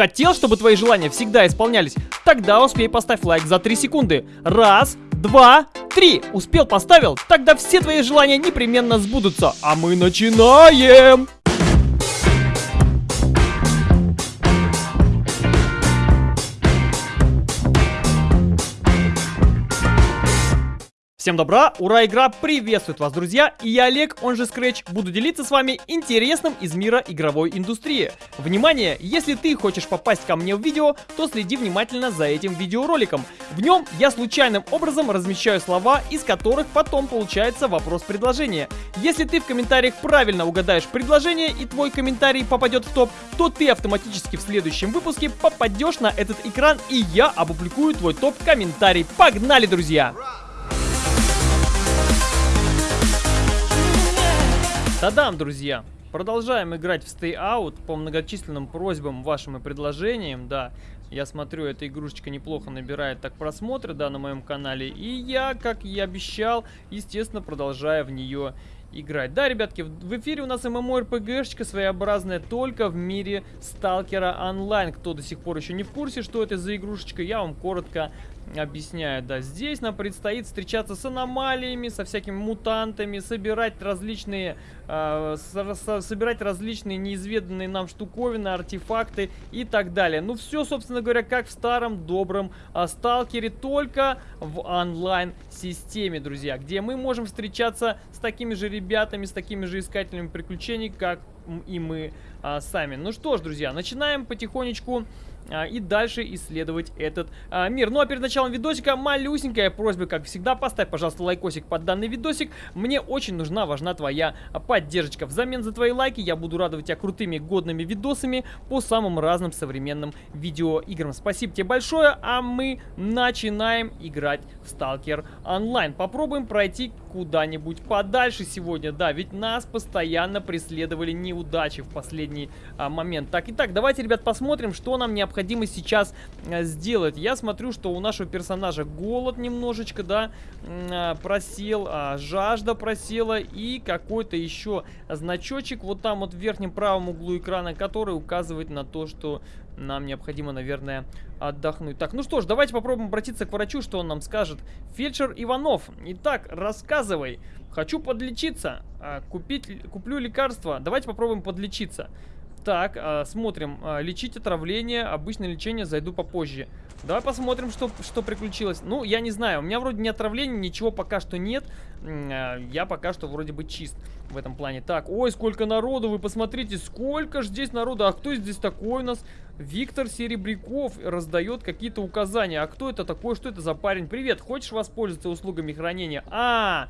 Хотел, чтобы твои желания всегда исполнялись? Тогда успей поставь лайк за 3 секунды. Раз, два, три. Успел, поставил? Тогда все твои желания непременно сбудутся. А мы начинаем! Всем добра, ура, игра приветствует вас, друзья, и я Олег, он же Scratch, буду делиться с вами интересным из мира игровой индустрии. Внимание, если ты хочешь попасть ко мне в видео, то следи внимательно за этим видеороликом. В нем я случайным образом размещаю слова, из которых потом получается вопрос-предложение. Если ты в комментариях правильно угадаешь предложение и твой комментарий попадет в топ, то ты автоматически в следующем выпуске попадешь на этот экран и я опубликую твой топ-комментарий. Погнали, друзья! Тадам, друзья! Продолжаем играть в Stay Out по многочисленным просьбам вашим и предложениям, да. Я смотрю, эта игрушечка неплохо набирает так просмотры, да, на моем канале. И я, как и обещал, естественно, продолжаю в нее играть. Да, ребятки, в эфире у нас ММО-РПГшечка своеобразная только в мире Сталкера Онлайн. Кто до сих пор еще не в курсе, что это за игрушечка, я вам коротко объясняю, да, здесь нам предстоит встречаться с аномалиями, со всякими мутантами, собирать различные, э, со, со, собирать различные неизведанные нам штуковины, артефакты и так далее. Ну, все, собственно говоря, как в старом добром э, сталкере, только в онлайн-системе, друзья, где мы можем встречаться с такими же ребятами, с такими же искателями приключений, как и мы а, сами. Ну что ж, друзья, начинаем потихонечку а, и дальше исследовать этот а, мир. Ну а перед началом видосика малюсенькая просьба, как всегда, поставь, пожалуйста, лайкосик под данный видосик. Мне очень нужна, важна твоя поддержка. Взамен за твои лайки я буду радовать тебя крутыми, годными видосами по самым разным современным видеоиграм. Спасибо тебе большое, а мы начинаем играть в Stalker Online. Попробуем пройти куда-нибудь подальше сегодня, да, ведь нас постоянно преследовали неудачи в последний а, момент. Так, итак, давайте, ребят, посмотрим, что нам необходимо необходимо сейчас э, сделать? Я смотрю, что у нашего персонажа голод немножечко, да, э, просел, а, жажда просела и какой-то еще значочек вот там вот в верхнем правом углу экрана, который указывает на то, что нам необходимо, наверное, отдохнуть. Так, ну что ж, давайте попробуем обратиться к врачу, что он нам скажет. Фельдшер Иванов, итак, рассказывай. Хочу подлечиться, а, купить, куплю лекарства. Давайте попробуем подлечиться. Так, э, смотрим. Э, лечить отравление. Обычное лечение зайду попозже. Давай посмотрим, что, что приключилось. Ну, я не знаю. У меня вроде не отравление, ничего пока что нет. Э, я пока что вроде бы чист в этом плане. Так, ой, сколько народу. Вы посмотрите, сколько же здесь народу. А кто здесь такой у нас? Виктор Серебряков раздает какие-то указания. А кто это такой? Что это за парень? Привет, хочешь воспользоваться услугами хранения? А,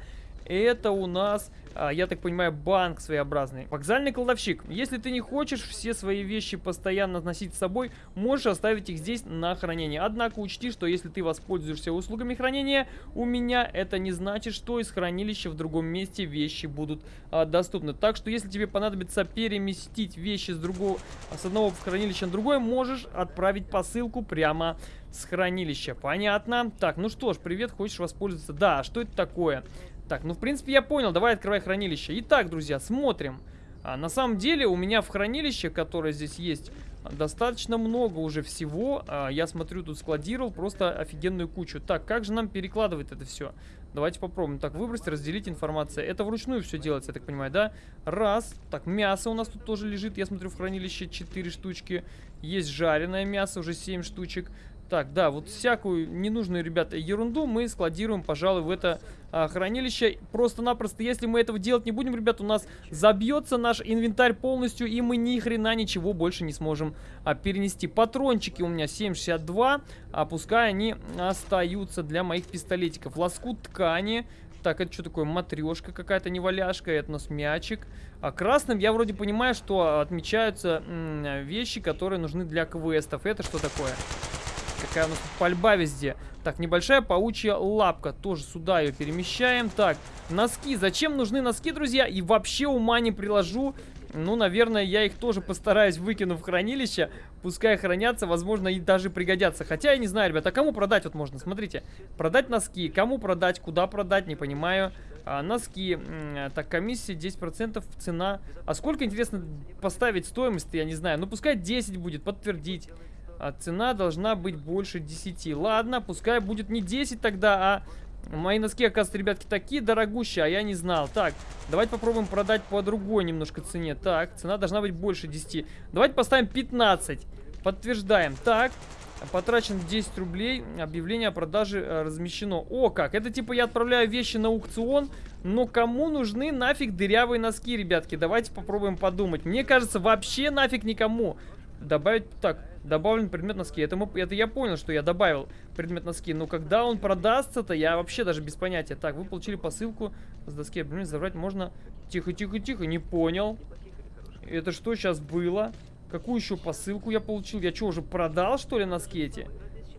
это у нас а, я так понимаю, банк своеобразный. Вокзальный кладовщик. Если ты не хочешь все свои вещи постоянно носить с собой, можешь оставить их здесь на хранение. Однако учти, что если ты воспользуешься услугами хранения у меня, это не значит, что из хранилища в другом месте вещи будут а, доступны. Так что если тебе понадобится переместить вещи с, другого, с одного хранилища на другое, можешь отправить посылку прямо с хранилища. Понятно? Так, ну что ж, привет, хочешь воспользоваться? Да, что это такое? Так, ну в принципе я понял, давай открывай хранилище. Итак, друзья, смотрим. А, на самом деле у меня в хранилище, которое здесь есть, достаточно много уже всего. А, я смотрю, тут складировал просто офигенную кучу. Так, как же нам перекладывать это все? Давайте попробуем. Так, выбросить, разделить информацию. Это вручную все делается, я так понимаю, да? Раз. Так, мясо у нас тут тоже лежит. Я смотрю, в хранилище 4 штучки. Есть жареное мясо, уже 7 штучек. Так, да, вот всякую ненужную, ребята, ерунду мы складируем, пожалуй, в это а, хранилище. Просто-напросто, если мы этого делать не будем, ребят, у нас забьется наш инвентарь полностью, и мы ни хрена ничего больше не сможем а, перенести. Патрончики у меня 7,62, а пускай они остаются для моих пистолетиков. Лоскут ткани. Так, это что такое? Матрешка какая-то неваляшка, это у нас мячик. А красным я вроде понимаю, что отмечаются вещи, которые нужны для квестов. Это что такое? Какая у нас тут пальба везде. Так, небольшая паучья лапка. Тоже сюда ее перемещаем. Так, носки. Зачем нужны носки, друзья? И вообще ума не приложу. Ну, наверное, я их тоже постараюсь выкину в хранилище. Пускай хранятся, возможно, и даже пригодятся. Хотя я не знаю, ребята, кому продать вот можно? Смотрите, продать носки. Кому продать, куда продать, не понимаю. А, носки. Так, комиссия 10% цена. А сколько, интересно, поставить стоимость я не знаю. Ну, пускай 10 будет, подтвердить. А цена должна быть больше 10. Ладно, пускай будет не 10 тогда, а Мои носки, оказывается, ребятки, такие дорогущие, а я не знал. Так, давайте попробуем продать по другой немножко цене. Так, цена должна быть больше 10. Давайте поставим 15. Подтверждаем. Так, потрачен 10 рублей. Объявление о продаже э, размещено. О, как! Это типа я отправляю вещи на аукцион, но кому нужны нафиг дырявые носки, ребятки? Давайте попробуем подумать. Мне кажется, вообще нафиг никому. Добавить... Так, добавлен предмет носки. Это, мы, это я понял, что я добавил предмет носки. Но когда он продастся-то, я вообще даже без понятия. Так, вы получили посылку с доски. Блин, забрать можно... Тихо, тихо, тихо, не понял. Это что сейчас было? Какую еще посылку я получил? Я что, уже продал, что ли, носки эти?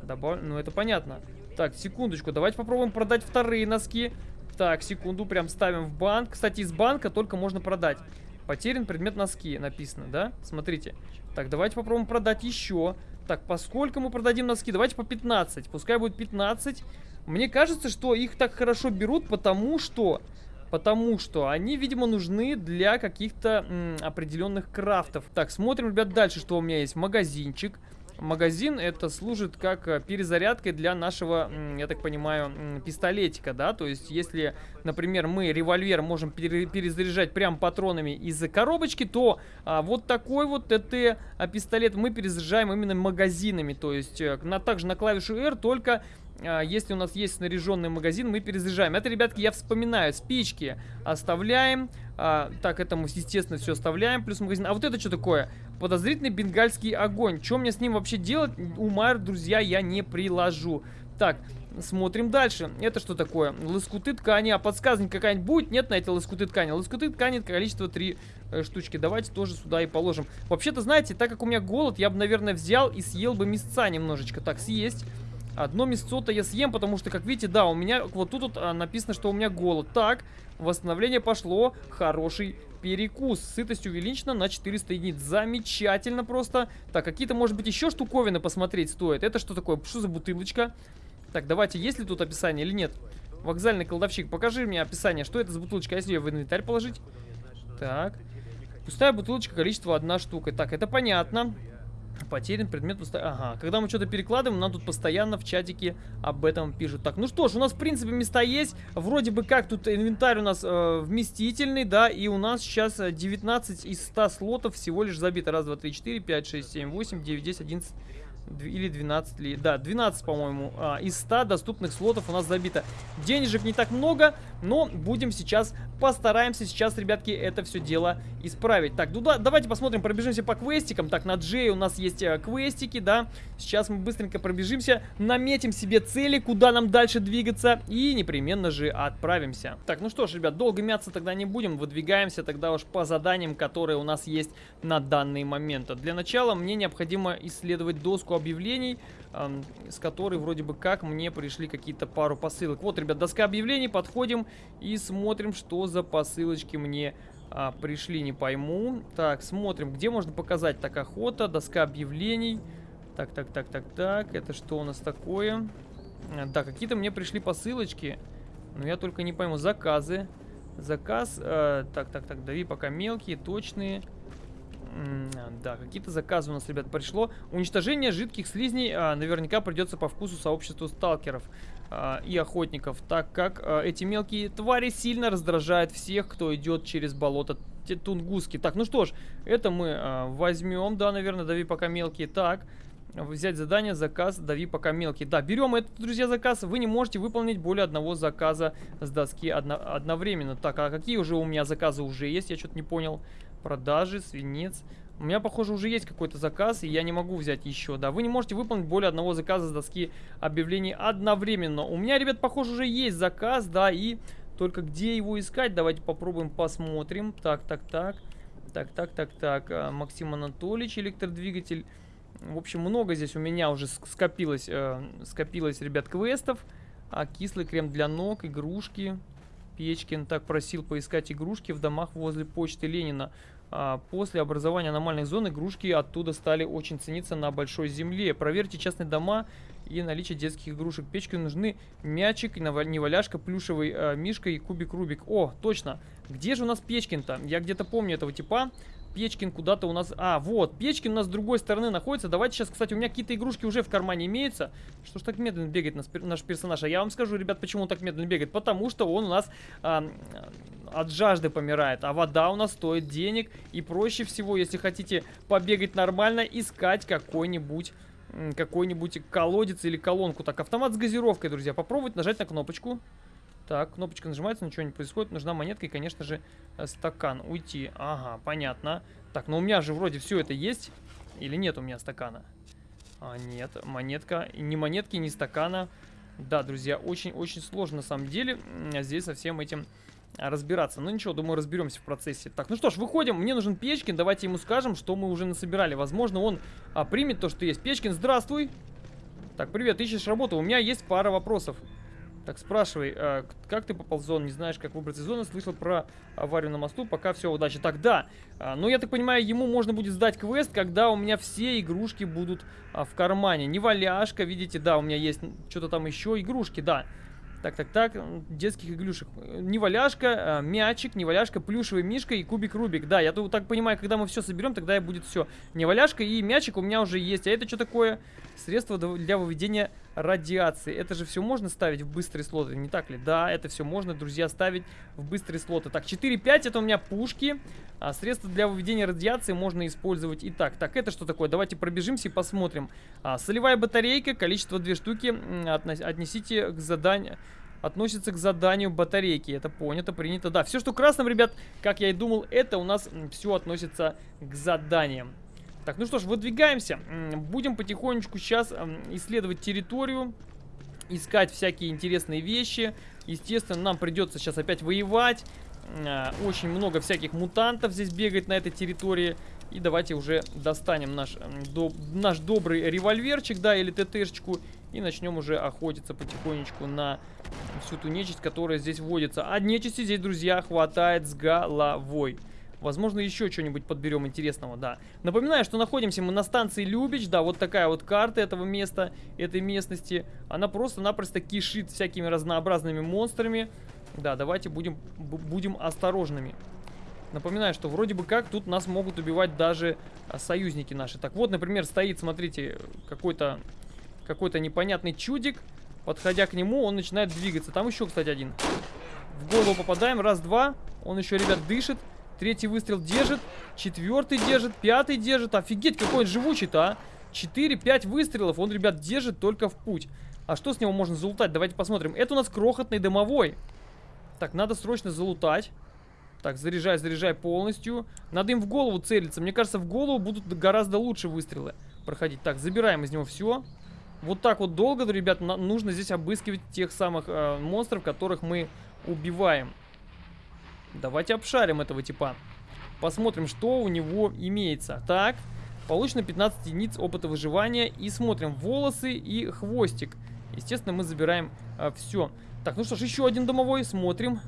Добав... Ну, это понятно. Так, секундочку, давайте попробуем продать вторые носки. Так, секунду, прям ставим в банк. Кстати, из банка только можно продать. Потерян предмет носки, написано, да? Смотрите. Так, давайте попробуем продать еще. Так, поскольку мы продадим носки? Давайте по 15. Пускай будет 15. Мне кажется, что их так хорошо берут, потому что... Потому что они, видимо, нужны для каких-то определенных крафтов. Так, смотрим, ребят, дальше, что у меня есть. Магазинчик. Магазин это служит как э, перезарядкой для нашего, я так понимаю, пистолетика, да, то есть если, например, мы револьвер можем перезаряжать прям патронами из коробочки, то а, вот такой вот ТТ а, пистолет мы перезаряжаем именно магазинами, то есть э, на, также на клавишу R, только если у нас есть снаряженный магазин, мы перезаряжаем. Это, ребятки, я вспоминаю. Спички оставляем. А, так, это мы, естественно, все оставляем. Плюс магазин. А вот это что такое? Подозрительный бенгальский огонь. Что мне с ним вообще делать? Ума, друзья, я не приложу. Так, смотрим дальше. Это что такое? Лоскуты ткани. А подсказка какая-нибудь будет? Нет на эти лоскуты ткани. Лоскуты ткани количество 3 э, штучки. Давайте тоже сюда и положим. Вообще-то, знаете, так как у меня голод, я бы, наверное, взял и съел бы мясца немножечко. Так, съесть. Одно мясцо-то я съем, потому что, как видите, да, у меня вот тут вот, а, написано, что у меня голод. Так, восстановление пошло. Хороший перекус. Сытость увеличена на 400 единиц. Замечательно просто. Так, какие-то, может быть, еще штуковины посмотреть стоит. Это что такое? Что за бутылочка? Так, давайте, есть ли тут описание или нет? Вокзальный колдовщик, покажи мне описание. Что это за бутылочка? А если ее в инвентарь положить? Так. Пустая бутылочка, количество одна штука. Так, это понятно. Потерян предмет Ага, когда мы что-то перекладываем, нам тут постоянно в чатике об этом пишут. Так, ну что ж, у нас в принципе места есть. Вроде бы как тут инвентарь у нас э, вместительный, да, и у нас сейчас 19 из 100 слотов всего лишь забито. Раз, два, три, четыре, пять, шесть, семь, восемь, девять, десять, одиннадцать или 12 ли. Да, 12, по-моему, а, из 100 доступных слотов у нас забито. Денежек не так много, но будем сейчас, постараемся сейчас, ребятки, это все дело исправить. Так, ну да, давайте посмотрим, пробежимся по квестикам. Так, на Джей у нас есть э, квестики, да. Сейчас мы быстренько пробежимся, наметим себе цели, куда нам дальше двигаться и непременно же отправимся. Так, ну что ж, ребят, долго мяться тогда не будем, выдвигаемся тогда уж по заданиям, которые у нас есть на данный момент. Для начала мне необходимо исследовать доску объявлений, э, с которой вроде бы как мне пришли какие-то пару посылок. Вот, ребят, доска объявлений, подходим и смотрим, что за посылочки мне а, пришли, не пойму. Так, смотрим, где можно показать. Так, охота, доска объявлений. Так, так, так, так, так, это что у нас такое? Да, какие-то мне пришли посылочки, но я только не пойму. Заказы. Заказ, э, так, так, так, дави пока мелкие, точные. Да, какие-то заказы у нас, ребят, пришло. Уничтожение жидких слизней а, наверняка придется по вкусу сообществу сталкеров а, и охотников, так как а, эти мелкие твари сильно раздражают всех, кто идет через болото Тунгуски. Так, ну что ж, это мы а, возьмем, да, наверное, дави пока мелкие. Так, взять задание, заказ, дави пока мелкий. Да, берем этот, друзья, заказ. Вы не можете выполнить более одного заказа с доски одно, одновременно. Так, а какие уже у меня заказы уже есть? Я что-то не понял. Продажи, свинец. У меня, похоже, уже есть какой-то заказ, и я не могу взять еще. Да, вы не можете выполнить более одного заказа с доски объявлений одновременно. У меня, ребят, похоже, уже есть заказ, да, и только где его искать? Давайте попробуем посмотрим. Так, так, так. Так, так, так, так. А, Максим Анатольевич, электродвигатель. В общем, много здесь у меня уже скопилось, э, скопилось, ребят, квестов. А, кислый крем для ног, игрушки. Печкин так просил поискать игрушки в домах возле почты Ленина. А, после образования аномальной зоны игрушки оттуда стали очень цениться на большой земле. Проверьте частные дома и наличие детских игрушек. Печке нужны мячик, неваляшка, плюшевый э, мишка и кубик Рубик. О, точно. Где же у нас Печкин-то? Я где-то помню этого типа. Печкин куда-то у нас... А, вот, Печкин у нас с другой стороны находится. Давайте сейчас, кстати, у меня какие-то игрушки уже в кармане имеются. Что ж так медленно бегает наш, персонаж? А я вам скажу, ребят, почему он так медленно бегает. Потому что он у нас а, от жажды помирает. А вода у нас стоит денег. И проще всего, если хотите побегать нормально, искать какой-нибудь какой-нибудь колодец или колонку. Так, автомат с газировкой, друзья. Попробовать нажать на кнопочку. Так, кнопочка нажимается, ничего не происходит. Нужна монетка и, конечно же, э, стакан. Уйти. Ага, понятно. Так, но у меня же вроде все это есть. Или нет у меня стакана? А, нет, монетка. Ни монетки, ни стакана. Да, друзья, очень-очень сложно на самом деле здесь со всем этим разбираться. Ну ничего, думаю, разберемся в процессе. Так, ну что ж, выходим. Мне нужен Печкин. Давайте ему скажем, что мы уже насобирали. Возможно, он а, примет то, что есть. Печкин, здравствуй. Так, привет, ищешь работу? У меня есть пара вопросов. Так, спрашивай, а, как ты попал в зону? Не знаешь, как выбраться из зоны? Слышал про аварию на мосту? Пока все, удачи. Так, да. А, ну, я так понимаю, ему можно будет сдать квест, когда у меня все игрушки будут а, в кармане. Не валяшка, видите, да, у меня есть что-то там еще. Игрушки, да. Так, так, так, детских игрушек. Неваляшка, а, мячик, неваляшка, плюшевый мишка и кубик Рубик. Да, я тут так понимаю, когда мы все соберем, тогда и будет все. Неваляшка и мячик у меня уже есть. А это что такое? Средство для выведения радиации. Это же все можно ставить в быстрые слоты, не так ли? Да, это все можно, друзья, ставить в быстрые слоты. Так, 4-5 это у меня пушки. А средства для выведения радиации можно использовать и так. Так, это что такое? Давайте пробежимся и посмотрим. А, солевая батарейка, количество 2 штуки. Отнесите к заданию относится к заданию батарейки. Это понято, принято. Да, все, что красным, ребят, как я и думал, это у нас все относится к заданиям. Так, ну что ж, выдвигаемся. Будем потихонечку сейчас исследовать территорию, искать всякие интересные вещи. Естественно, нам придется сейчас опять воевать. А, очень много всяких мутантов здесь бегает на этой территории. И давайте уже достанем наш, до, наш добрый револьверчик, да, или ТТшечку. И начнем уже охотиться потихонечку на всю ту нечисть, которая здесь водится. А нечисти здесь, друзья, хватает с головой. Возможно, еще что-нибудь подберем интересного, да. Напоминаю, что находимся мы на станции Любич, да, вот такая вот карта этого места, этой местности. Она просто-напросто кишит всякими разнообразными монстрами. Да, давайте будем, будем осторожными. Напоминаю, что вроде бы как тут нас могут убивать даже а, союзники наши. Так вот, например, стоит, смотрите, какой-то какой-то непонятный чудик. Подходя к нему, он начинает двигаться. Там еще, кстати, один. В голову попадаем. Раз, два. Он еще, ребят, дышит. Третий выстрел держит. Четвертый держит. Пятый держит. Офигеть, какой он живучий-то, а. Четыре, пять выстрелов. Он, ребят, держит только в путь. А что с него можно залутать? Давайте посмотрим. Это у нас крохотный дымовой. Так, надо срочно залутать. Так, заряжай, заряжай полностью. Надо им в голову целиться. Мне кажется, в голову будут гораздо лучше выстрелы проходить. Так, забираем из него все. Вот так вот долго, ребят, нужно здесь обыскивать тех самых э, монстров, которых мы убиваем. Давайте обшарим этого типа. Посмотрим, что у него имеется. Так, получено 15 единиц опыта выживания. И смотрим волосы и хвостик. Естественно, мы забираем а, все. Так, ну что ж, еще один домовой. Смотрим.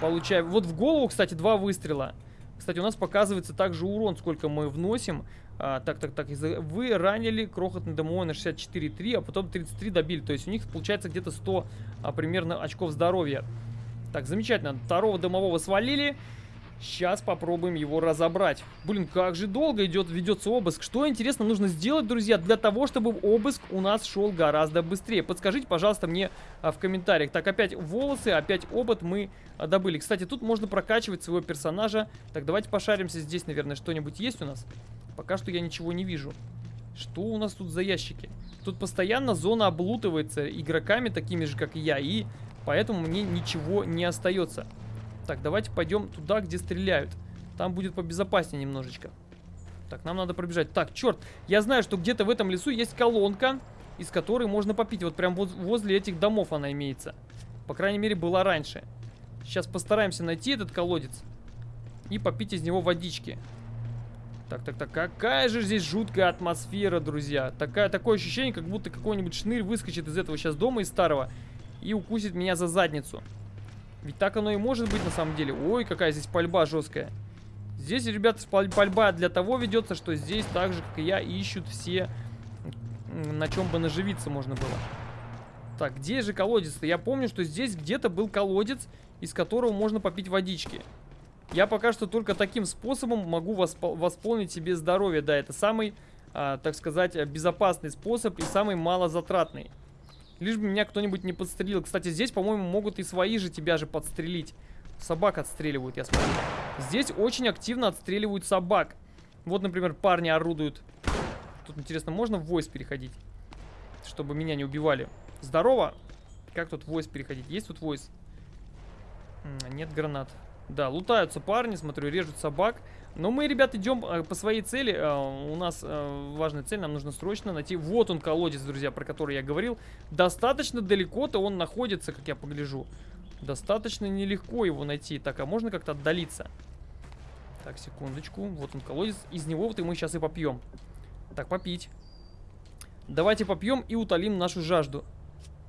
Получаем. Вот в голову, кстати, два выстрела. Кстати, у нас показывается также урон, сколько мы вносим. А, так, так, так. Вы ранили крохотный домовой на 64,3, а потом 33 добили. То есть у них получается где-то 100 а, примерно очков здоровья. Так, замечательно. Второго домового свалили. Сейчас попробуем его разобрать. Блин, как же долго идет, ведется обыск. Что, интересно, нужно сделать, друзья, для того, чтобы обыск у нас шел гораздо быстрее? Подскажите, пожалуйста, мне а, в комментариях. Так, опять волосы, опять опыт мы а, добыли. Кстати, тут можно прокачивать своего персонажа. Так, давайте пошаримся. Здесь, наверное, что-нибудь есть у нас? Пока что я ничего не вижу. Что у нас тут за ящики? Тут постоянно зона облутывается игроками, такими же, как и я. И Поэтому мне ничего не остается. Так, давайте пойдем туда, где стреляют. Там будет побезопаснее немножечко. Так, нам надо пробежать. Так, черт, я знаю, что где-то в этом лесу есть колонка, из которой можно попить. Вот прям вот возле этих домов она имеется. По крайней мере, была раньше. Сейчас постараемся найти этот колодец и попить из него водички. Так, так, так, какая же здесь жуткая атмосфера, друзья. Такая, такое ощущение, как будто какой-нибудь шнырь выскочит из этого сейчас дома, из старого, и укусит меня за задницу. Ведь так оно и может быть на самом деле. Ой, какая здесь пальба жесткая. Здесь, ребята, пальба для того ведется, что здесь так же, как и я, ищут все, на чем бы наживиться можно было. Так, где же колодец-то? Я помню, что здесь где-то был колодец, из которого можно попить водички. Я пока что только таким способом могу восп восполнить себе здоровье. Да, это самый, а, так сказать, безопасный способ и самый малозатратный. Лишь бы меня кто-нибудь не подстрелил. Кстати, здесь, по-моему, могут и свои же тебя же подстрелить. Собак отстреливают, я смотрю. Здесь очень активно отстреливают собак. Вот, например, парни орудуют. Тут, интересно, можно в войс переходить? Чтобы меня не убивали. Здорово! Как тут войс переходить? Есть тут войс? Нет гранат. Да, лутаются парни, смотрю, режут собак. Но мы, ребят, идем э, по своей цели. Э, у нас э, важная цель, нам нужно срочно найти... Вот он, колодец, друзья, про который я говорил. Достаточно далеко-то он находится, как я погляжу. Достаточно нелегко его найти. Так, а можно как-то отдалиться? Так, секундочку. Вот он, колодец. Из него вот и мы сейчас и попьем. Так, попить. Давайте попьем и утолим нашу жажду.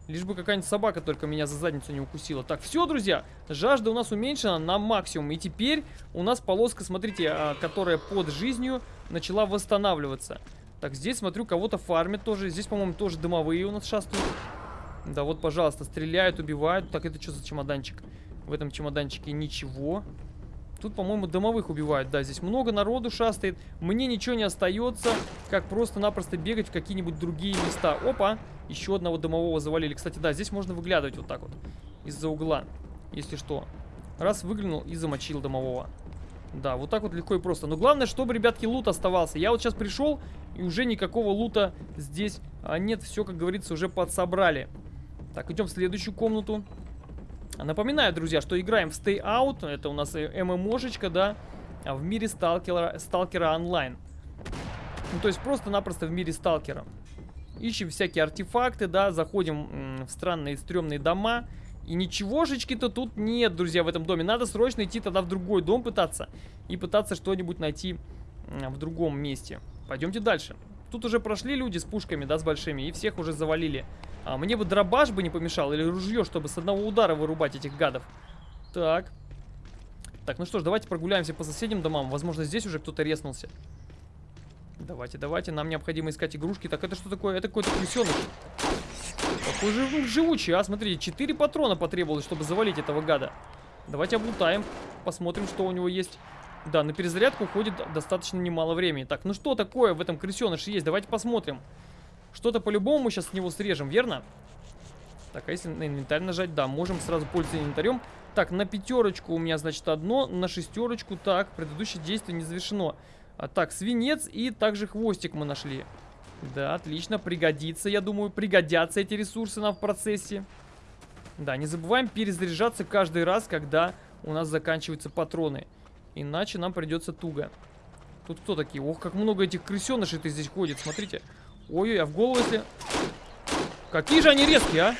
Лишь бы какая-нибудь собака только меня за задницу не укусила. Так, все, друзья, жажда у нас уменьшена на максимум. И теперь у нас полоска, смотрите, а, которая под жизнью начала восстанавливаться. Так, здесь, смотрю, кого-то фармят тоже. Здесь, по-моему, тоже дымовые у нас шастают. Да, вот, пожалуйста, стреляют, убивают. Так, это что за чемоданчик? В этом чемоданчике ничего. Тут, по-моему, домовых убивают. Да, здесь много народу шастает. Мне ничего не остается, как просто-напросто бегать в какие-нибудь другие места. Опа! Еще одного домового завалили. Кстати, да, здесь можно выглядывать вот так вот. Из-за угла. Если что. Раз выглянул и замочил домового. Да, вот так вот легко и просто. Но главное, чтобы, ребятки, лут оставался. Я вот сейчас пришел, и уже никакого лута здесь а нет. Все, как говорится, уже подсобрали. Так, идем в следующую комнату. Напоминаю, друзья, что играем в Stay Out. Это у нас ММОшечка, да, в мире сталкера, сталкера онлайн. Ну, то есть просто-напросто в мире сталкера. Ищем всякие артефакты, да, заходим в странные стрёмные дома. И ничегошечки-то тут нет, друзья, в этом доме. Надо срочно идти тогда в другой дом пытаться. И пытаться что-нибудь найти в другом месте. Пойдемте дальше. Тут уже прошли люди с пушками, да, с большими. И всех уже завалили. А мне бы дробаш бы не помешал, или ружье, чтобы с одного удара вырубать этих гадов. Так. Так, ну что ж, давайте прогуляемся по соседним домам. Возможно, здесь уже кто-то резнулся. Давайте, давайте, нам необходимо искать игрушки. Так, это что такое? Это какой-то крысеныш. Какой же живучий, а? Смотрите, 4 патрона потребовалось, чтобы завалить этого гада. Давайте облутаем, посмотрим, что у него есть. Да, на перезарядку уходит достаточно немало времени. Так, ну что такое в этом крысеныше есть? Давайте посмотрим. Что-то по-любому мы сейчас с него срежем, верно? Так, а если на инвентарь нажать? Да, можем сразу пользоваться инвентарем. Так, на пятерочку у меня, значит, одно. На шестерочку, так, предыдущее действие не завершено. А, так, свинец и также хвостик мы нашли. Да, отлично, пригодится, я думаю, пригодятся эти ресурсы нам в процессе. Да, не забываем перезаряжаться каждый раз, когда у нас заканчиваются патроны. Иначе нам придется туго. Тут кто такие? Ох, как много этих крысенышей-то здесь ходит, смотрите. Ой-ой, а в голову если... Какие же они резкие, а?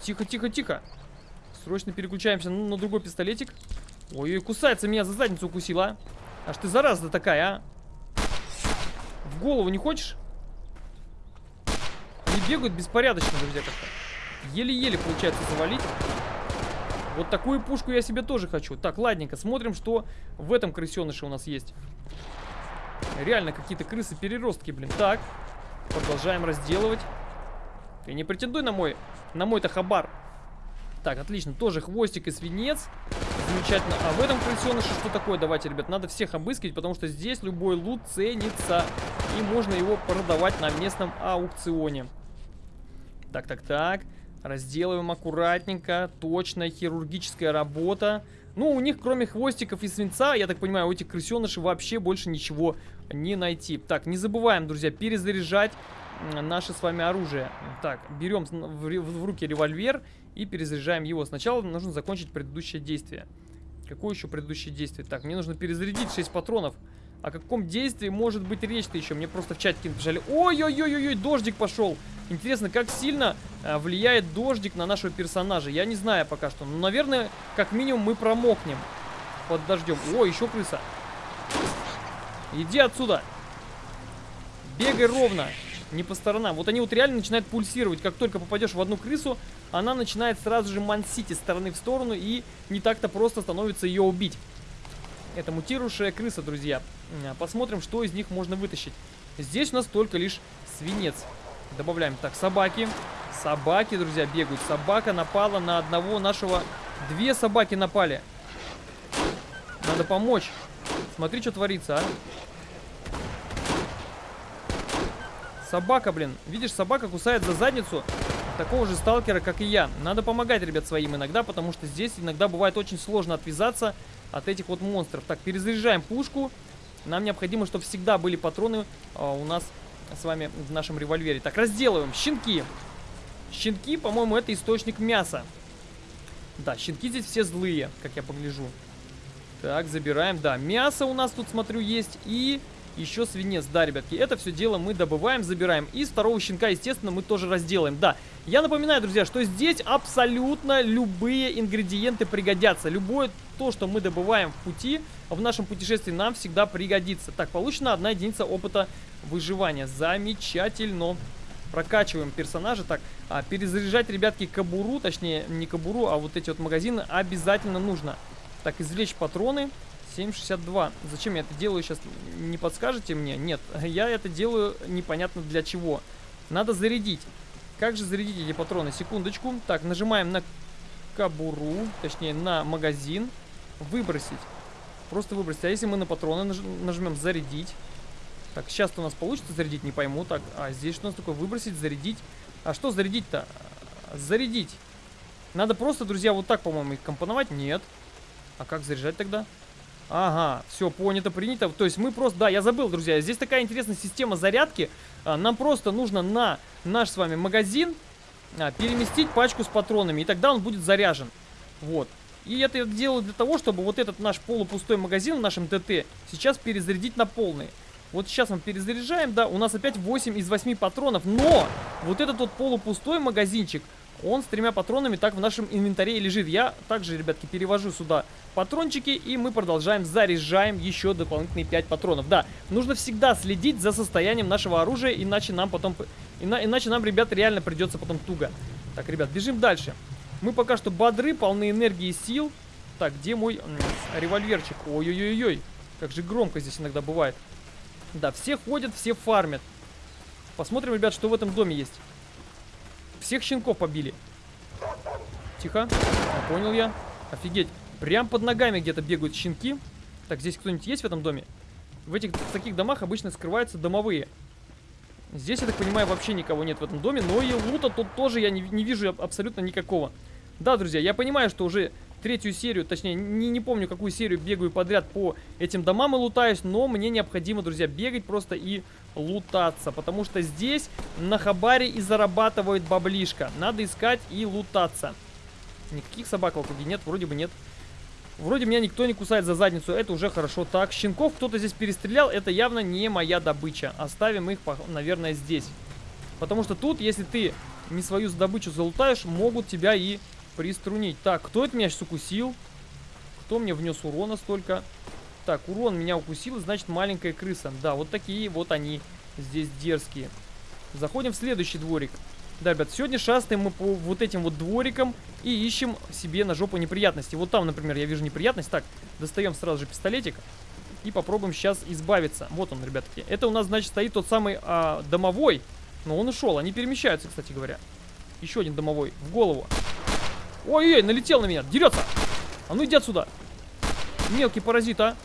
Тихо, тихо, тихо. Срочно переключаемся на, другой пистолетик. Ой-ой, кусается меня за задницу укусила. Аж ты зараза такая, а? В голову не хочешь? Они бегают беспорядочно, друзья, как-то. Еле-еле получается завалить. Вот такую пушку я себе тоже хочу. Так, ладненько, смотрим, что в этом крысеныше у нас есть. Реально какие-то крысы-переростки, блин. Так, Продолжаем разделывать. Ты не претендуй на мой, на мой-то хабар. Так, отлично. Тоже хвостик и свинец. Замечательно. А в этом крысеныше что такое? Давайте, ребят, надо всех обыскивать, потому что здесь любой лут ценится. И можно его продавать на местном аукционе. Так, так, так. Разделываем аккуратненько. Точная хирургическая работа. Ну, у них, кроме хвостиков и свинца, я так понимаю, у этих крысенышей вообще больше ничего не найти. Так, не забываем, друзья, перезаряжать наше с вами оружие. Так, берем в, руки револьвер и перезаряжаем его. Сначала нужно закончить предыдущее действие. Какое еще предыдущее действие? Так, мне нужно перезарядить 6 патронов. О каком действии может быть речь-то еще? Мне просто в чатике написали. Ой-ой-ой-ой, дождик пошел. Интересно, как сильно а, влияет дождик на нашего персонажа? Я не знаю пока что. Но, наверное, как минимум мы промокнем под дождем. О, еще крыса. Иди отсюда. Бегай ровно. Не по сторонам. Вот они вот реально начинают пульсировать. Как только попадешь в одну крысу, она начинает сразу же мансить из стороны в сторону. И не так-то просто становится ее убить. Это мутирующая крыса, друзья. Посмотрим, что из них можно вытащить. Здесь у нас только лишь свинец. Добавляем. Так, собаки. Собаки, друзья, бегают. Собака напала на одного нашего... Две собаки напали. Надо помочь. Смотри, что творится, а. Собака, блин. Видишь, собака кусает за задницу такого же сталкера, как и я. Надо помогать, ребят, своим иногда, потому что здесь иногда бывает очень сложно отвязаться от этих вот монстров. Так, перезаряжаем пушку. Нам необходимо, чтобы всегда были патроны а, у нас с вами в нашем револьвере. Так, разделываем. Щенки. Щенки, по-моему, это источник мяса. Да, щенки здесь все злые, как я погляжу. Так, забираем. Да, мясо у нас тут, смотрю, есть. И еще свинец. Да, ребятки, это все дело мы добываем, забираем. И второго щенка, естественно, мы тоже разделаем. Да, я напоминаю, друзья, что здесь абсолютно любые ингредиенты пригодятся. Любое то, что мы добываем в пути, в нашем путешествии нам всегда пригодится. Так, получена одна единица опыта выживания. Замечательно. Прокачиваем персонажа. Так, а, перезаряжать, ребятки, кабуру, точнее, не кабуру, а вот эти вот магазины обязательно нужно. Так, извлечь патроны. 7,62. Зачем я это делаю сейчас? Не подскажете мне? Нет, я это делаю непонятно для чего. Надо зарядить. Как же зарядить эти патроны? Секундочку. Так, нажимаем на кабуру, точнее на магазин. Выбросить. Просто выбросить. А если мы на патроны наж нажмем зарядить? Так, сейчас у нас получится зарядить, не пойму. Так, а здесь что у нас такое? Выбросить, зарядить. А что зарядить-то? Зарядить. Надо просто, друзья, вот так, по-моему, их компоновать. Нет. А как заряжать тогда? Ага, все, понято, принято. То есть мы просто, да, я забыл, друзья, здесь такая интересная система зарядки. А, нам просто нужно на наш с вами магазин а, переместить пачку с патронами, и тогда он будет заряжен. Вот. И это я делаю для того, чтобы вот этот наш полупустой магазин в нашем ТТ сейчас перезарядить на полный. Вот сейчас мы перезаряжаем, да, у нас опять 8 из 8 патронов, но вот этот вот полупустой магазинчик, он с тремя патронами так в нашем инвентаре и лежит. Я также, ребятки, перевожу сюда патрончики, и мы продолжаем, заряжаем еще дополнительные 5 патронов. Да, нужно всегда следить за состоянием нашего оружия, иначе нам потом... Ина, иначе нам, ребят, реально придется потом туго. Так, ребят, бежим дальше. Мы пока что бодры, полны энергии и сил. Так, где мой револьверчик? Ой-ой-ой-ой, как же громко здесь иногда бывает. Да, все ходят, все фармят. Посмотрим, ребят, что в этом доме есть. Всех щенков побили. Тихо. А, понял я. Офигеть. Прям под ногами где-то бегают щенки. Так, здесь кто-нибудь есть в этом доме? В этих в таких домах обычно скрываются домовые. Здесь, я так понимаю, вообще никого нет в этом доме. Но и лута тут тоже я не, не вижу абсолютно никакого. Да, друзья, я понимаю, что уже третью серию, точнее, не, не помню, какую серию бегаю подряд по этим домам и лутаюсь, но мне необходимо, друзья, бегать просто и лутаться, потому что здесь на хабаре и зарабатывают баблишка. Надо искать и лутаться. Никаких собак в округе нет, вроде бы нет. Вроде меня никто не кусает за задницу, это уже хорошо. Так, щенков кто-то здесь перестрелял, это явно не моя добыча. Оставим их, наверное, здесь. Потому что тут, если ты не свою добычу залутаешь, могут тебя и приструнить. Так, кто это меня сейчас укусил? Кто мне внес урона столько? Так, урон меня укусил, значит маленькая крыса. Да, вот такие вот они здесь дерзкие. Заходим в следующий дворик. Да, ребят, сегодня шастаем мы по вот этим вот дворикам и ищем себе на жопу неприятности. Вот там, например, я вижу неприятность. Так, достаем сразу же пистолетик и попробуем сейчас избавиться. Вот он, ребятки. Это у нас, значит, стоит тот самый а, домовой. Но он ушел. Они перемещаются, кстати говоря. Еще один домовой. В голову. Ой-ой, налетел на меня, дерется. А ну иди отсюда. Мелкий паразит, а.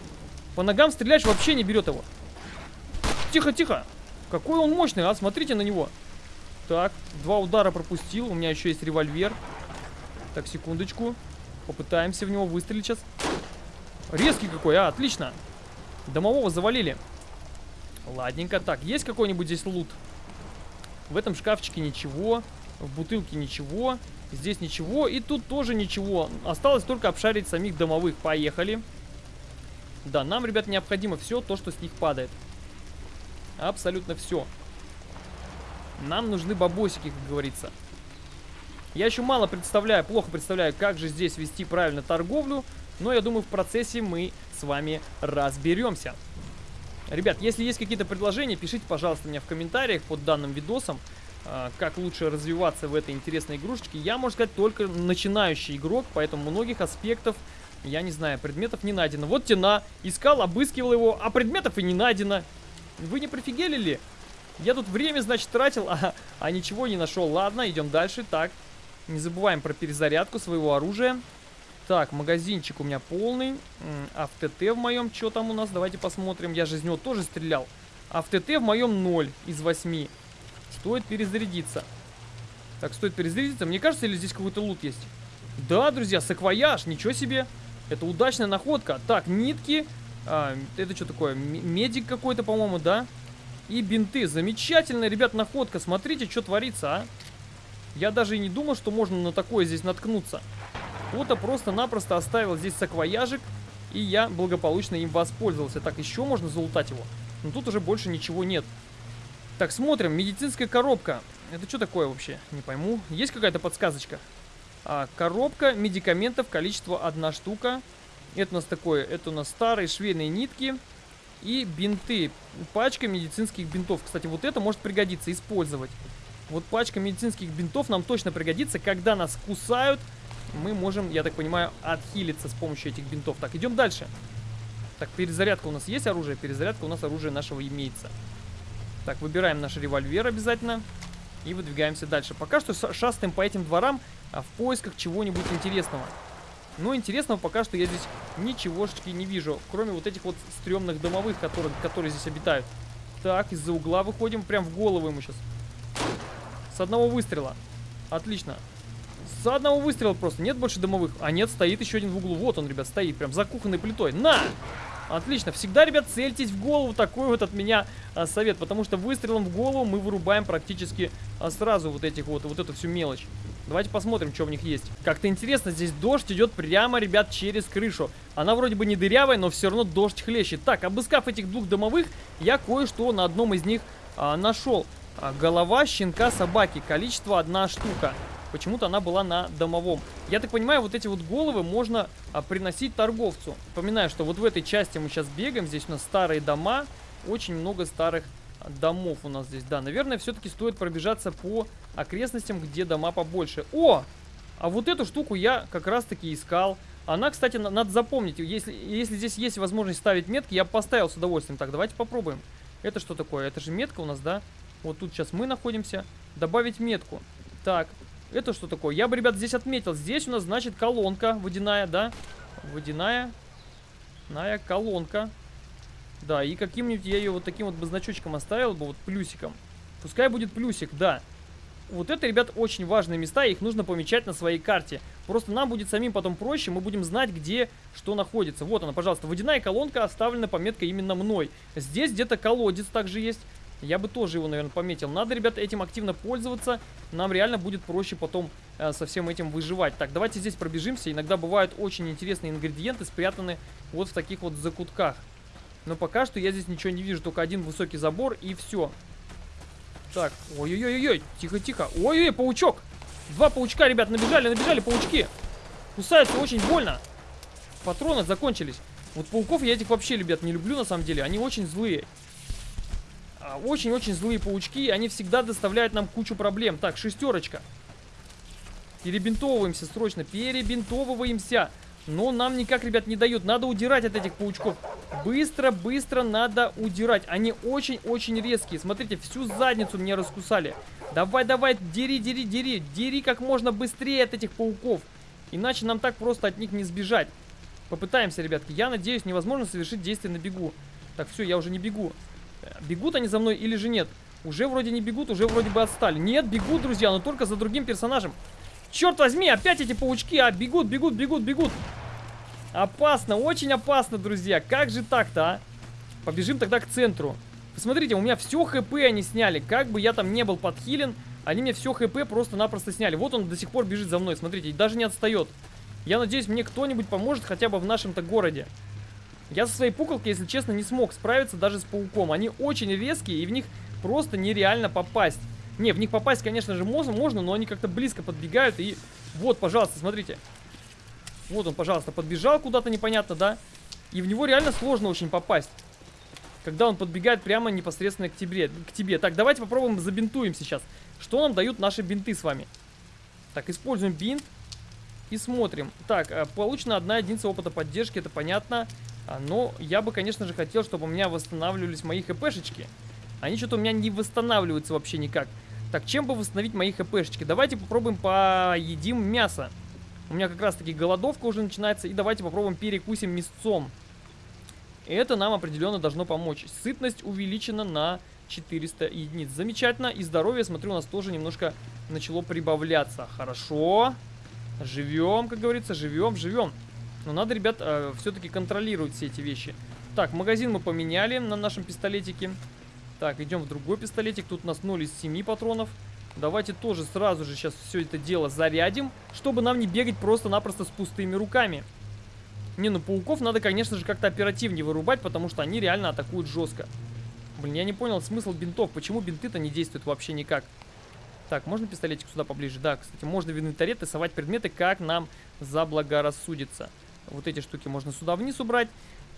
По ногам стреляешь, вообще не берет его. Тихо, тихо. Какой он мощный, а? Смотрите на него. Так, два удара пропустил. У меня еще есть револьвер. Так, секундочку. Попытаемся в него выстрелить сейчас. Резкий какой, а, отлично. Домового завалили. Ладненько. Так, есть какой-нибудь здесь лут? В этом шкафчике ничего. В бутылке ничего. Здесь ничего. И тут тоже ничего. Осталось только обшарить самих домовых. Поехали. Да, нам, ребят, необходимо все то, что с них падает. Абсолютно все. Нам нужны бабосики, как говорится. Я еще мало представляю, плохо представляю, как же здесь вести правильно торговлю. Но я думаю, в процессе мы с вами разберемся. Ребят, если есть какие-то предложения, пишите, пожалуйста, мне в комментариях под данным видосом. А, как лучше развиваться в этой интересной игрушечке. Я, можно сказать, только начинающий игрок, поэтому многих аспектов Я не знаю, предметов не найдено. Вот тена. Искал, обыскивал его, а предметов и не найдено. Вы не прифигели ли? Я тут время, значит, тратил, а, а ничего не нашел. Ладно, идем дальше. Так, не забываем про перезарядку своего оружия. Так, магазинчик у меня полный. А в ТТ в моем, что там у нас? Давайте посмотрим. Я же из него тоже стрелял. А в ТТ в моем 0 из 8. Стоит перезарядиться. Так, стоит перезарядиться. Мне кажется, или здесь какой-то лут есть? Да, друзья, саквояж, ничего себе. Это удачная находка. Так, нитки. А, это что такое? Медик какой-то, по-моему, да? И бинты. Замечательная, ребят, находка. Смотрите, что творится, а. Я даже и не думал, что можно на такое здесь наткнуться. Кто-то просто-напросто оставил здесь саквояжик, и я благополучно им воспользовался. Так, еще можно залутать его. Но тут уже больше ничего нет. Так, смотрим. Медицинская коробка. Это что такое вообще? Не пойму. Есть какая-то подсказочка? А, коробка медикаментов, количество одна штука. Это у нас такое, это у нас старые швейные нитки и бинты. Пачка медицинских бинтов. Кстати, вот это может пригодиться, использовать. Вот пачка медицинских бинтов нам точно пригодится, когда нас кусают. Мы можем, я так понимаю, отхилиться с помощью этих бинтов. Так, идем дальше. Так, перезарядка у нас есть оружие? Перезарядка у нас оружие нашего имеется. Так, выбираем наш револьвер обязательно. И выдвигаемся дальше. Пока что шастаем по этим дворам а в поисках чего-нибудь интересного. Но интересного пока что я здесь ничегошечки не вижу, кроме вот этих вот стрёмных домовых, которые, которые здесь обитают. Так, из-за угла выходим, прям в голову ему сейчас. С одного выстрела. Отлично. С одного выстрела просто. Нет больше домовых. А нет, стоит еще один в углу. Вот он, ребят, стоит прям за кухонной плитой. На! Отлично. Всегда, ребят, цельтесь в голову. Такой вот от меня а, совет. Потому что выстрелом в голову мы вырубаем практически а, сразу вот этих вот, вот эту всю мелочь. Давайте посмотрим, что в них есть. Как-то интересно, здесь дождь идет прямо, ребят, через крышу. Она вроде бы не дырявая, но все равно дождь хлещет. Так, обыскав этих двух домовых, я кое-что на одном из них а, нашел. А, голова щенка собаки. Количество одна штука. Почему-то она была на домовом. Я так понимаю, вот эти вот головы можно а, приносить торговцу. Напоминаю, что вот в этой части мы сейчас бегаем. Здесь у нас старые дома. Очень много старых домов у нас здесь. Да, наверное, все-таки стоит пробежаться по окрестностям, где дома побольше. О! А вот эту штуку я как раз-таки искал. Она, кстати, надо запомнить. Если, если здесь есть возможность ставить метки, я поставил с удовольствием. Так, давайте попробуем. Это что такое? Это же метка у нас, да? Вот тут сейчас мы находимся. Добавить метку. Так, это что такое? Я бы, ребят, здесь отметил. Здесь у нас, значит, колонка водяная, да? Водяная. Ная колонка. Да, и каким-нибудь я ее вот таким вот значочком оставил бы, вот плюсиком. Пускай будет плюсик, да. Вот это, ребят, очень важные места, их нужно помечать на своей карте. Просто нам будет самим потом проще, мы будем знать, где что находится. Вот она, пожалуйста, водяная колонка оставлена пометкой именно мной. Здесь где-то колодец также есть. Я бы тоже его, наверное, пометил. Надо, ребят, этим активно пользоваться. Нам реально будет проще потом э, со всем этим выживать. Так, давайте здесь пробежимся. Иногда бывают очень интересные ингредиенты, спрятаны вот в таких вот закутках. Но пока что я здесь ничего не вижу, только один высокий забор и все. Так, ой-ой-ой-ой, тихо-тихо. Ой-ой, паучок. Два паучка, ребят, набежали, набежали паучки. Кусаются очень больно. Патроны закончились. Вот пауков я этих вообще, ребят, не люблю на самом деле. Они очень злые. А, очень-очень злые паучки. Они всегда доставляют нам кучу проблем. Так, шестерочка. Перебинтовываемся срочно. Перебинтовываемся. Но нам никак, ребят, не дают. Надо удирать от этих паучков. Быстро-быстро надо удирать. Они очень-очень резкие. Смотрите, всю задницу мне раскусали. Давай, давай, дери, дери, дери. Дери как можно быстрее от этих пауков. Иначе нам так просто от них не сбежать. Попытаемся, ребятки. Я надеюсь, невозможно совершить действие на бегу. Так, все, я уже не бегу. Бегут они за мной или же нет? Уже вроде не бегут, уже вроде бы отстали. Нет, бегут, друзья, но только за другим персонажем. Черт возьми, опять эти паучки, а, бегут, бегут, бегут, бегут. Опасно, очень опасно, друзья. Как же так-то, а? Побежим тогда к центру. Посмотрите, у меня все хп они сняли. Как бы я там не был подхилен, они мне все хп просто-напросто сняли. Вот он до сих пор бежит за мной, смотрите, и даже не отстает. Я надеюсь, мне кто-нибудь поможет хотя бы в нашем-то городе. Я со своей пуколкой, если честно, не смог справиться даже с пауком. Они очень резкие, и в них просто нереально попасть. Не, в них попасть, конечно же, можно, можно, но они как-то близко подбегают. И вот, пожалуйста, смотрите. Вот он, пожалуйста, подбежал куда-то непонятно, да? И в него реально сложно очень попасть. Когда он подбегает прямо непосредственно к тебе. К тебе. Так, давайте попробуем забинтуем сейчас. Что нам дают наши бинты с вами? Так, используем бинт. и смотрим. Так, э, получена одна единица опыта поддержки, это понятно. А, но я бы, конечно же, хотел, чтобы у меня восстанавливались мои хпшечки. Они что-то у меня не восстанавливаются вообще никак. Так, чем бы восстановить мои хпшечки? Давайте попробуем поедим мясо. У меня как раз таки голодовка уже начинается. И давайте попробуем перекусим мясцом. Это нам определенно должно помочь. Сытность увеличена на 400 единиц. Замечательно. И здоровье, смотрю, у нас тоже немножко начало прибавляться. Хорошо. Живем, как говорится, живем, живем. Но надо, ребят, э, все-таки контролировать все эти вещи. Так, магазин мы поменяли на нашем пистолетике. Так, идем в другой пистолетик. Тут у нас 0 из 7 патронов. Давайте тоже сразу же сейчас все это дело зарядим, чтобы нам не бегать просто-напросто с пустыми руками. Не, ну пауков надо, конечно же, как-то оперативнее вырубать, потому что они реально атакуют жестко. Блин, я не понял смысл бинтов. Почему бинты-то не действуют вообще никак? Так, можно пистолетик сюда поближе? Да, кстати, можно в инвентаре тесовать предметы, как нам заблагорассудится. Вот эти штуки можно сюда вниз убрать.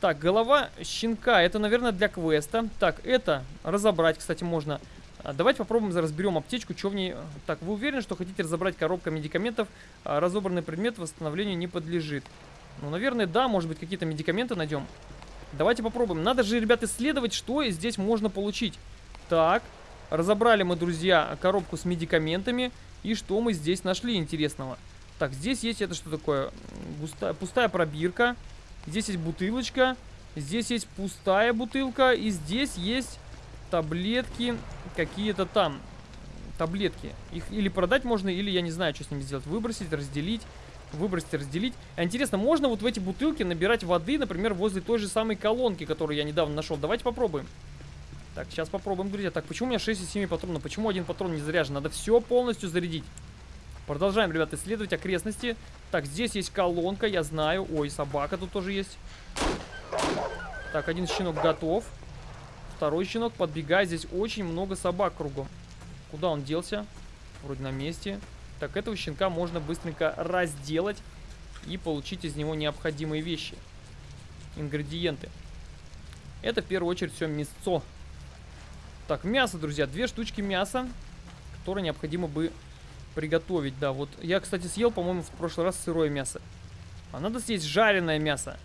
Так, голова щенка. Это, наверное, для квеста. Так, это разобрать, кстати, можно. А, давайте попробуем разберем аптечку, что в ней... Так, вы уверены, что хотите разобрать коробка медикаментов? А, разобранный предмет восстановлению не подлежит. Ну, наверное, да, может быть, какие-то медикаменты найдем. Давайте попробуем. Надо же, ребят, исследовать, что здесь можно получить. Так, разобрали мы, друзья, коробку с медикаментами. И что мы здесь нашли интересного? Так, здесь есть это что такое? Густая, пустая пробирка. Здесь есть бутылочка. Здесь есть пустая бутылка. И здесь есть таблетки какие-то там. Таблетки. Их или продать можно, или я не знаю, что с ними сделать. Выбросить, разделить. Выбросить, разделить. А интересно, можно вот в эти бутылки набирать воды, например, возле той же самой колонки, которую я недавно нашел. Давайте попробуем. Так, сейчас попробуем, друзья. Так, почему у меня 6 из 7 патронов? Почему один патрон не заряжен? Надо все полностью зарядить. Продолжаем, ребят, исследовать окрестности. Так, здесь есть колонка, я знаю. Ой, собака тут тоже есть. Так, один щенок готов. Второй щенок подбегает. Здесь очень много собак кругом. Куда он делся? Вроде на месте. Так, этого щенка можно быстренько разделать и получить из него необходимые вещи. Ингредиенты. Это в первую очередь все мясо. Так, мясо, друзья. Две штучки мяса, которые необходимо бы приготовить, да. Вот я, кстати, съел, по-моему, в прошлый раз сырое мясо. А надо съесть жареное мясо.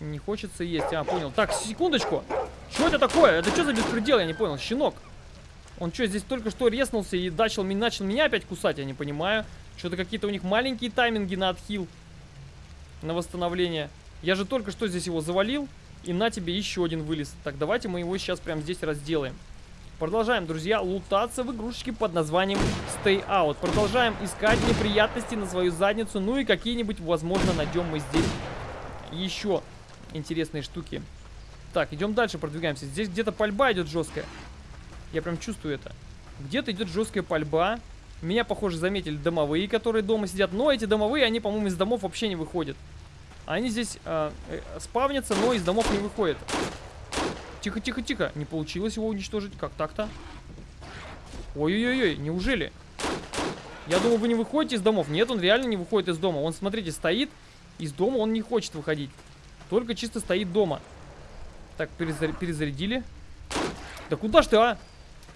Не хочется есть. А, понял. Так, секундочку. Что это такое? Это что за беспредел? Я не понял. Щенок. Он что, здесь только что резнулся и начал, начал меня опять кусать? Я не понимаю. Что-то какие-то у них маленькие тайминги на отхил. На восстановление. Я же только что здесь его завалил. И на тебе еще один вылез. Так, давайте мы его сейчас прямо здесь разделаем. Продолжаем, друзья, лутаться в игрушечке под названием Stay Out. Продолжаем искать неприятности на свою задницу. Ну и какие-нибудь, возможно, найдем мы здесь еще интересные штуки. Так, идем дальше, продвигаемся. Здесь где-то пальба идет жесткая. Я прям чувствую это. Где-то идет жесткая пальба. Меня, похоже, заметили домовые, которые дома сидят. Но эти домовые, они, по-моему, из домов вообще не выходят. Они здесь э, э, спавнятся, но из домов не выходят. Тихо, тихо, тихо. Не получилось его уничтожить. Как так-то? Ой-ой-ой, неужели? Я думал, вы не выходите из домов. Нет, он реально не выходит из дома. Он, смотрите, стоит. Из дома он не хочет выходить. Только чисто стоит дома. Так, перезар перезарядили. Да куда ж ты, а?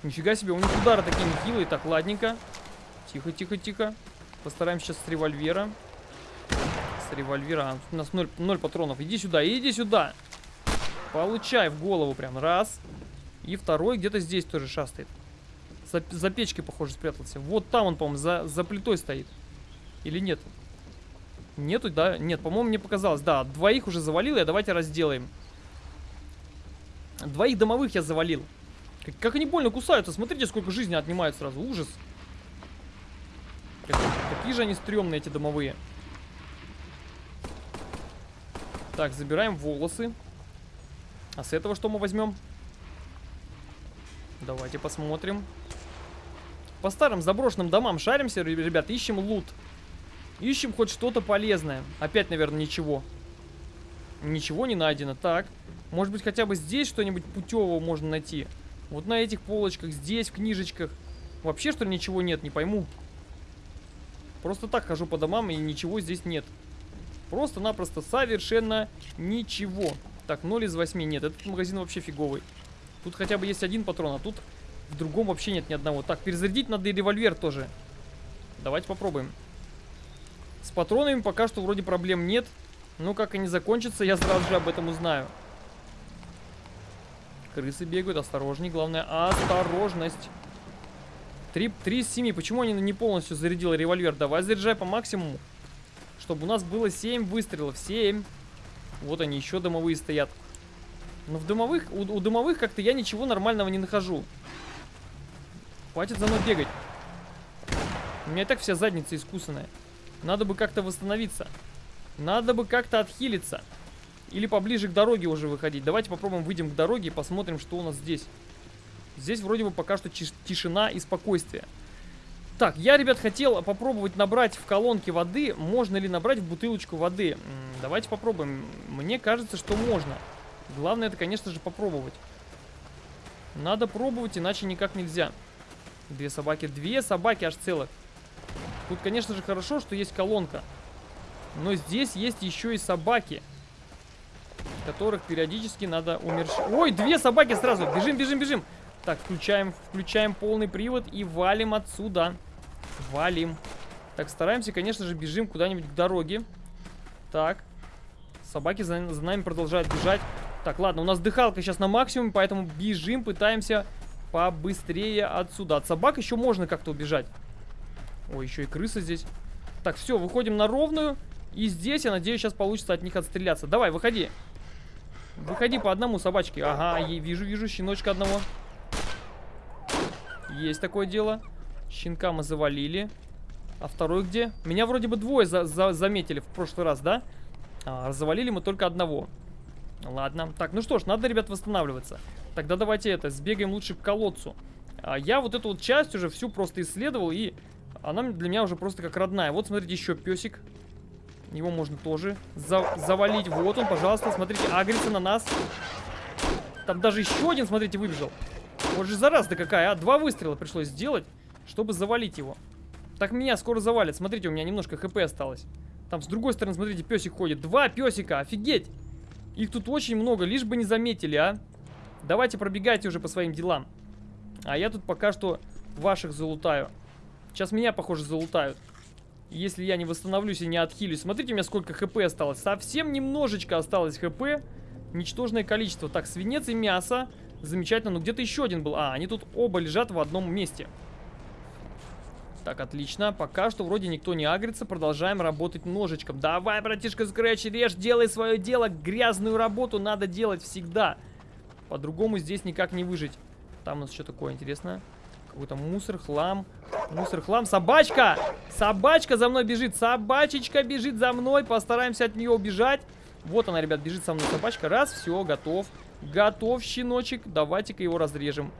Нифига себе, у них удары такие нехилые. Так, ладненько. Тихо, тихо, тихо. Постараемся сейчас с револьвера. С револьвера. А, у нас 0, 0 патронов. Иди сюда, иди сюда. Получай в голову прям. Раз. И второй где-то здесь тоже шастает. За, за печкой, похоже, спрятался. Вот там он, по-моему, за, за плитой стоит. Или нет? Нету, да? Нет, по-моему, мне показалось. Да, двоих уже завалил я. Давайте разделаем. Двоих домовых я завалил. Как, как они больно кусаются. Смотрите, сколько жизни отнимают сразу. Ужас. Как, какие же они стрёмные, эти домовые. Так, забираем волосы. А с этого что мы возьмем? Давайте посмотрим. По старым заброшенным домам шаримся, ребят, ищем лут. Ищем хоть что-то полезное. Опять, наверное, ничего. Ничего не найдено. Так, может быть, хотя бы здесь что-нибудь путевого можно найти. Вот на этих полочках, здесь, в книжечках. Вообще, что ли, ничего нет, не пойму. Просто так хожу по домам, и ничего здесь нет. Просто-напросто совершенно ничего. Так, 0 из 8 нет. Этот магазин вообще фиговый. Тут хотя бы есть один патрон, а тут в другом вообще нет ни одного. Так, перезарядить надо и револьвер тоже. Давайте попробуем. С патронами пока что вроде проблем нет. Но как они закончатся, я сразу же об этом узнаю. Крысы бегают, осторожней, главное, осторожность. 3, 3 из 7. Почему они не полностью зарядил револьвер? Давай заряжай по максимуму. Чтобы у нас было 7 выстрелов. 7. Вот они, еще дымовые стоят. Но в дымовых, у, у дымовых как-то я ничего нормального не нахожу. Хватит за мной бегать. У меня и так вся задница искусанная. Надо бы как-то восстановиться. Надо бы как-то отхилиться. Или поближе к дороге уже выходить. Давайте попробуем выйдем к дороге и посмотрим, что у нас здесь. Здесь вроде бы пока что тишина и спокойствие. Так, я, ребят, хотел попробовать набрать в колонке воды. Можно ли набрать в бутылочку воды? Давайте попробуем. Мне кажется, что можно. Главное, это, конечно же, попробовать. Надо пробовать, иначе никак нельзя. Две собаки. Две собаки аж целых. Тут, конечно же, хорошо, что есть колонка. Но здесь есть еще и собаки. Которых периодически надо умерщить. Ой, две собаки сразу. Бежим, бежим, бежим. Так, включаем, включаем полный привод и валим отсюда. Валим. Так, стараемся, конечно же, бежим куда-нибудь к дороге. Так. Собаки за, за нами продолжают бежать. Так, ладно, у нас дыхалка сейчас на максимуме, поэтому бежим, пытаемся побыстрее отсюда. От собак еще можно как-то убежать. Ой, еще и крыса здесь. Так, все, выходим на ровную. И здесь, я надеюсь, сейчас получится от них отстреляться. Давай, выходи. Выходи по одному собачке. Ага, вижу, вижу щеночка одного. Есть такое дело. Щенка мы завалили. А второй где? Меня вроде бы двое за за заметили в прошлый раз, да? А, завалили мы только одного. Ладно. Так, ну что ж, надо, ребят, восстанавливаться. Тогда давайте это, сбегаем лучше к колодцу. А, я вот эту вот часть уже всю просто исследовал, и она для меня уже просто как родная. Вот, смотрите, еще песик. Его можно тоже за завалить. Вот он, пожалуйста, смотрите, агрится на нас. Там даже еще один, смотрите, выбежал. Вот же зараза какая, а? Два выстрела пришлось сделать, чтобы завалить его. Так меня скоро завалит. Смотрите, у меня немножко хп осталось. Там с другой стороны, смотрите, песик ходит. Два песика, офигеть! Их тут очень много, лишь бы не заметили, а. Давайте пробегайте уже по своим делам. А я тут пока что ваших залутаю. Сейчас меня, похоже, залутают. Если я не восстановлюсь и не отхилюсь. Смотрите, у меня сколько хп осталось. Совсем немножечко осталось хп. Ничтожное количество. Так, свинец и мясо. Замечательно. Но где-то еще один был. А, они тут оба лежат в одном месте. Так, отлично. Пока что вроде никто не агрится. Продолжаем работать ножичком. Давай, братишка Скретч, режь, делай свое дело. Грязную работу надо делать всегда. По-другому здесь никак не выжить. Там у нас что такое интересное? Какой-то мусор, хлам. Мусор, хлам. Собачка! Собачка за мной бежит. Собачечка бежит за мной. Постараемся от нее убежать. Вот она, ребят, бежит со мной собачка. Раз, все, готов. Готов, щеночек. Давайте-ка его разрежем.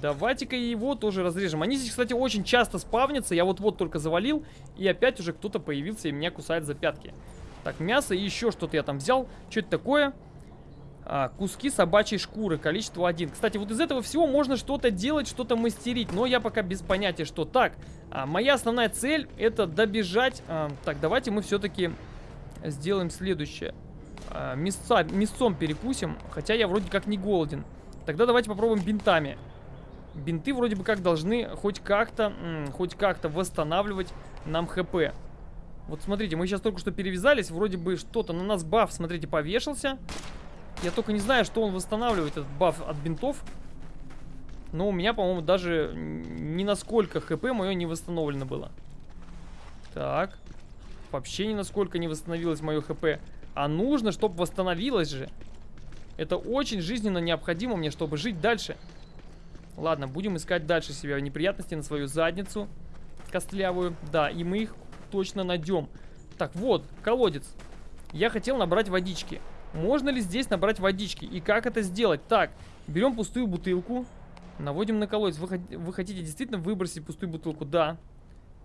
Давайте-ка его тоже разрежем. Они здесь, кстати, очень часто спавнятся. Я вот-вот только завалил. И опять уже кто-то появился и меня кусает за пятки. Так, мясо и еще что-то я там взял. Что это такое? А, куски собачьей шкуры. Количество один. Кстати, вот из этого всего можно что-то делать, что-то мастерить. Но я пока без понятия, что. Так, а, моя основная цель это добежать. А, так, давайте мы все-таки сделаем следующее. А, мясца, мясцом перекусим. Хотя я вроде как не голоден. Тогда давайте попробуем бинтами. Бинты вроде бы как должны хоть как-то, хоть как-то восстанавливать нам хп. Вот смотрите, мы сейчас только что перевязались, вроде бы что-то на нас баф, смотрите, повешался. Я только не знаю, что он восстанавливает, этот баф от бинтов. Но у меня, по-моему, даже ни насколько хп мое не восстановлено было. Так. Вообще ни насколько не восстановилось мое хп. А нужно, чтобы восстановилось же. Это очень жизненно необходимо мне, чтобы жить дальше. Ладно, будем искать дальше себя неприятности на свою задницу костлявую. Да, и мы их точно найдем. Так, вот, колодец. Я хотел набрать водички. Можно ли здесь набрать водички? И как это сделать? Так, берем пустую бутылку. Наводим на колодец. Вы, вы хотите действительно выбросить пустую бутылку? Да.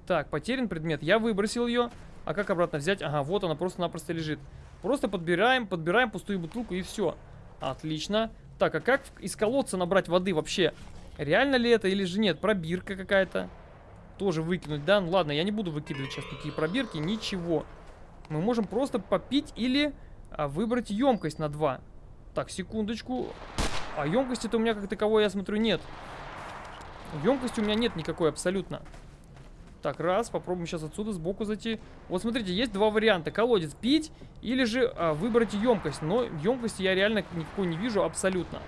Так, потерян предмет. Я выбросил ее. А как обратно взять? Ага, вот она просто-напросто лежит. Просто подбираем, подбираем пустую бутылку и все. Отлично. Так, а как из колодца набрать воды вообще? Реально ли это или же нет? Пробирка какая-то. Тоже выкинуть, да? Ну ладно, я не буду выкидывать сейчас такие пробирки, ничего. Мы можем просто попить или а, выбрать емкость на 2. Так, секундочку. А емкости-то у меня как таковой, я смотрю, нет. Емкости у меня нет никакой абсолютно. Так, раз, попробуем сейчас отсюда сбоку зайти. Вот смотрите, есть два варианта. Колодец пить или же а, выбрать емкость. Но емкости я реально никакой не вижу абсолютно.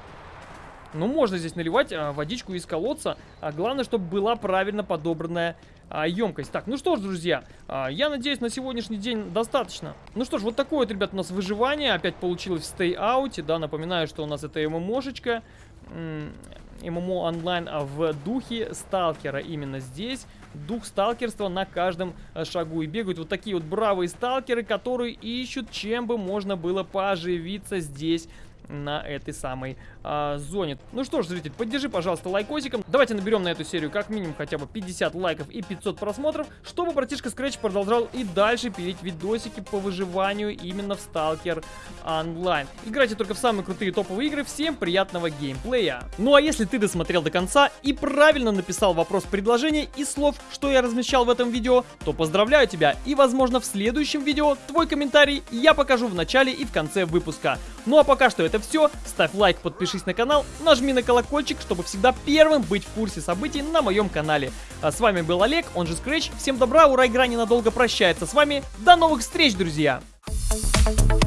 Ну, можно здесь наливать а, водичку из колодца. А главное, чтобы была правильно подобранная а, емкость. Так, ну что ж, друзья, а, я надеюсь, на сегодняшний день достаточно. Ну что ж, вот такое вот, ребят, у нас выживание. Опять получилось в Out. Да, напоминаю, что у нас это ММОшечка. ММО онлайн а в духе сталкера именно здесь. Дух сталкерства на каждом э, шагу. И бегают вот такие вот бравые сталкеры, которые ищут, чем бы можно было поживиться здесь на этой самой а, зоне. Ну что ж, зритель, поддержи, пожалуйста, лайкосиком. Давайте наберем на эту серию как минимум хотя бы 50 лайков и 500 просмотров, чтобы братишка Scratch продолжал и дальше пилить видосики по выживанию именно в Stalker Online. Играйте только в самые крутые топовые игры. Всем приятного геймплея. Ну а если ты досмотрел до конца и правильно написал вопрос предложения и слов, что я размещал в этом видео, то поздравляю тебя и возможно в следующем видео твой комментарий я покажу в начале и в конце выпуска. Ну а пока что это все. Ставь лайк, подпишись на канал, нажми на колокольчик, чтобы всегда первым быть в курсе событий на моем канале. А с вами был Олег, он же Scratch. Всем добра, ура, игра ненадолго прощается с вами. До новых встреч, друзья! Thank you